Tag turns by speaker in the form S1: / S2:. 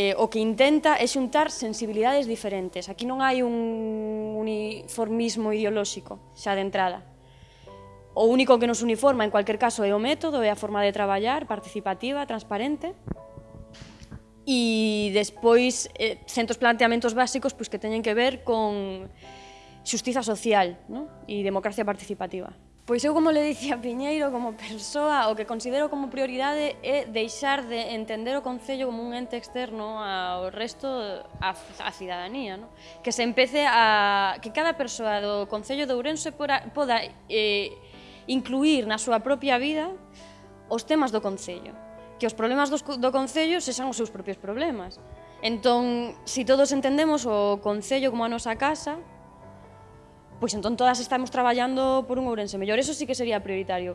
S1: eh, o que intenta é xuntar sensibilidades diferentes. Aquí non hai un uniformismo ideolóxico xa de entrada. O único que nos uniforma, en cualquier caso, é o método, é a forma de traballar, participativa, transparente, e despois eh, centos planteamentos básicos pois, que teñen que ver con xustiza social ¿no? e democracia participativa. Pois eu, como le dicía Piñeiro, como persoa, o que considero como prioridade é deixar de entender o Concello como un ente externo ao resto, a, a cidadanía, no? que se empece a... que cada persoa do Concello de Ourense poda, poda eh, incluir na súa propia vida os temas do Concello, que os problemas do, do Concello sexan os seus propios problemas. Entón, se si todos entendemos o Concello como a nosa casa, pois entón todas estamos traballando por un Ourense mellor, eso sí que sería prioritario.